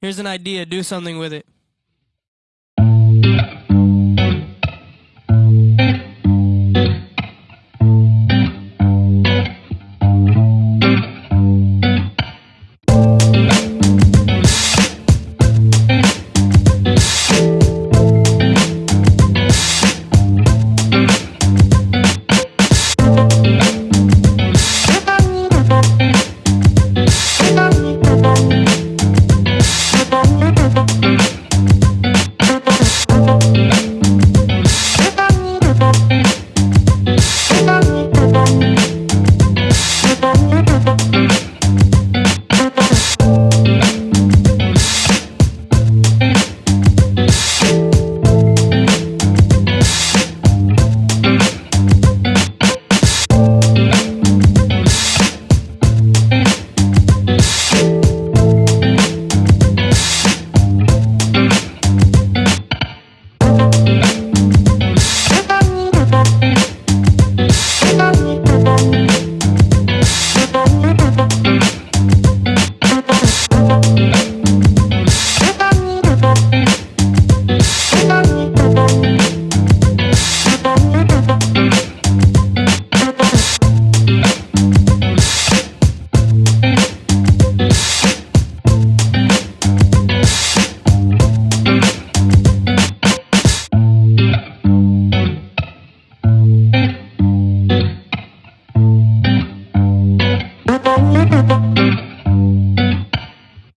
Here's an idea. Do something with it. Música